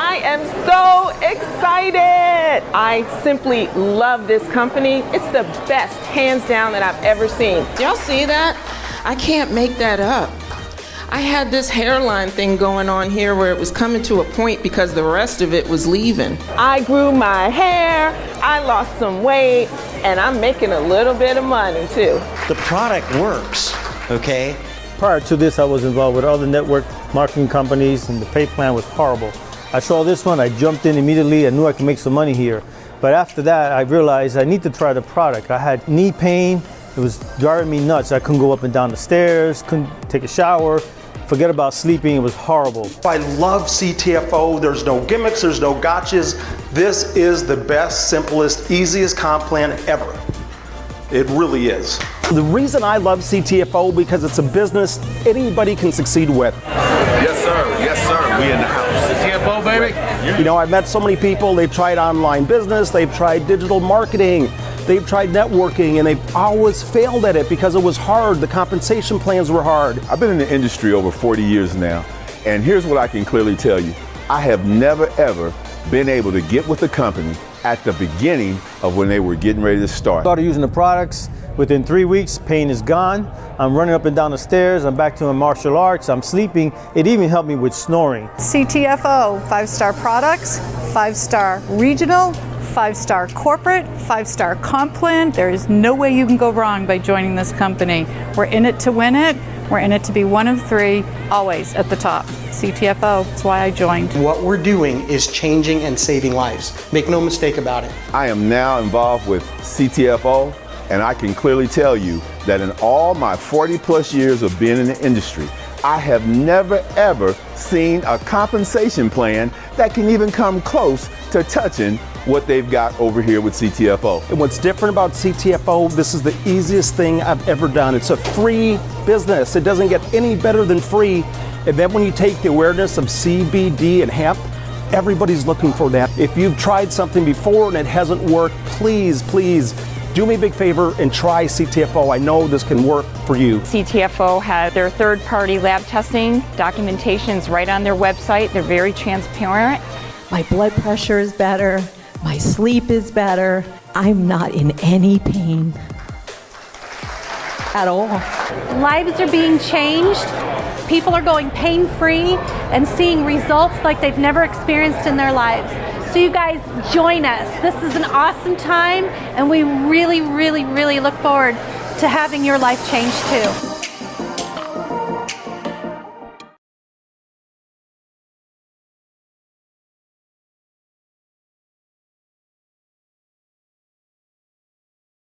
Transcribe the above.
I am so excited. I simply love this company. It's the best, hands down, that I've ever seen. Y'all see that? I can't make that up. I had this hairline thing going on here where it was coming to a point because the rest of it was leaving. I grew my hair, I lost some weight, and I'm making a little bit of money too. The product works, okay? Prior to this, I was involved with other network marketing companies, and the pay plan was horrible. I saw this one, I jumped in immediately, I knew I could make some money here. But after that, I realized I need to try the product. I had knee pain, it was driving me nuts. I couldn't go up and down the stairs, couldn't take a shower, Forget about sleeping, it was horrible. I love CTFO. There's no gimmicks, there's no gotchas. This is the best, simplest, easiest comp plan ever. It really is. The reason I love CTFO because it's a business anybody can succeed with. Yes, sir. Yes, sir. We in the house. CTFO, baby. You know, I've met so many people, they've tried online business, they've tried digital marketing, They've tried networking and they've always failed at it because it was hard. The compensation plans were hard. I've been in the industry over 40 years now, and here's what I can clearly tell you. I have never ever been able to get with the company at the beginning of when they were getting ready to start. Started using the products. Within three weeks, pain is gone. I'm running up and down the stairs. I'm back to my martial arts. I'm sleeping. It even helped me with snoring. CTFO, five-star products, five-star regional, five-star corporate, five-star comp plan. There is no way you can go wrong by joining this company. We're in it to win it. We're in it to be one of three, always at the top. CTFO, that's why I joined. What we're doing is changing and saving lives. Make no mistake about it. I am now involved with CTFO, and I can clearly tell you that in all my 40 plus years of being in the industry, I have never ever seen a compensation plan that can even come close to touching what they've got over here with CTFO. And what's different about CTFO, this is the easiest thing I've ever done. It's a free business. It doesn't get any better than free. And then when you take the awareness of CBD and hemp, everybody's looking for that. If you've tried something before and it hasn't worked, please, please do me a big favor and try CTFO. I know this can work for you. CTFO has their third party lab testing documentations right on their website. They're very transparent. My blood pressure is better. My sleep is better. I'm not in any pain at all. Lives are being changed. People are going pain-free and seeing results like they've never experienced in their lives. So you guys join us. This is an awesome time and we really, really, really look forward to having your life change too.